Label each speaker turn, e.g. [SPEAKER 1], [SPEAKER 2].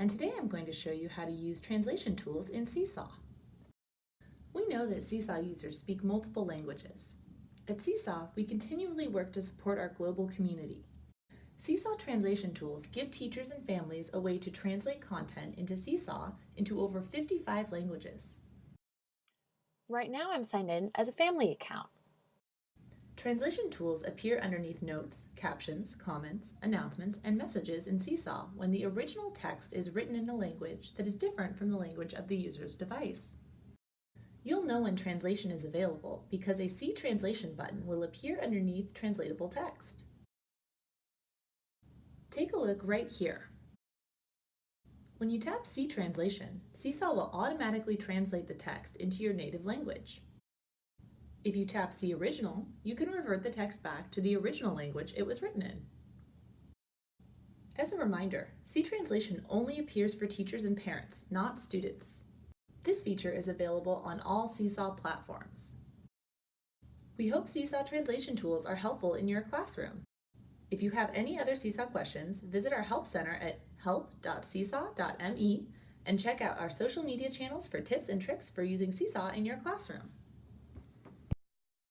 [SPEAKER 1] and today I'm going to show you how to use translation tools in Seesaw. We know that Seesaw users speak multiple languages. At Seesaw, we continually work to support our global community. Seesaw translation tools give teachers and families a way to translate content into Seesaw into over 55 languages.
[SPEAKER 2] Right now I'm signed in as a family account.
[SPEAKER 1] Translation tools appear underneath notes, captions, comments, announcements, and messages in Seesaw when the original text is written in a language that is different from the language of the user's device. You'll know when translation is available because a See Translation button will appear underneath translatable text. Take a look right here. When you tap See Translation, Seesaw will automatically translate the text into your native language. If you tap See Original, you can revert the text back to the original language it was written in. As a reminder, See Translation only appears for teachers and parents, not students. This feature is available on all Seesaw platforms. We hope Seesaw translation tools are helpful in your classroom. If you have any other Seesaw questions, visit our Help Center at help.seesaw.me and check out our social media channels for tips and tricks for using Seesaw in your classroom.